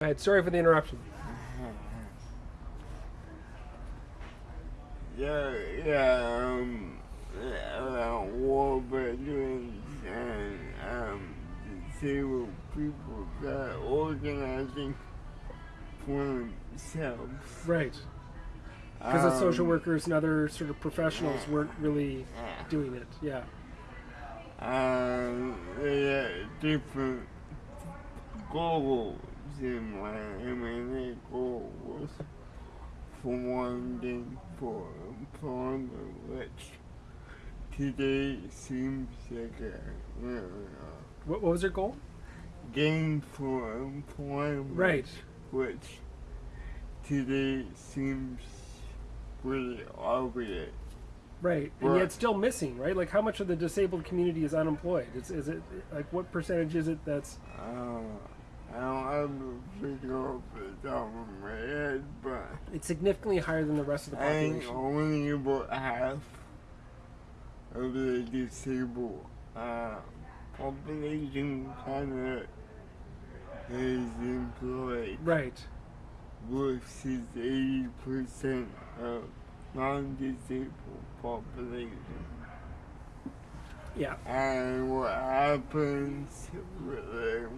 Go ahead. Sorry for the interruption. Yeah, yeah, um, uh, war veterans and um, disabled people that are organizing for themselves. Right. Because the social Um, workers and other sort of professionals weren't really doing it. Yeah. Um, they had different goals in mind. I mean, their goal was for one thing for employment, which today seems like a What, what was their goal? gain for employment, Right. which today seems pretty obvious. Right. And yet still missing, right? Like how much of the disabled community is unemployed? Is, is it like what percentage is it that's Uh, I don't have the figure off the top of my head, but it's significantly higher than the rest of the population? only about half of the disabled uh, population kind of is employed Right. versus 80% of non-disabled population. Yeah. And what happens with the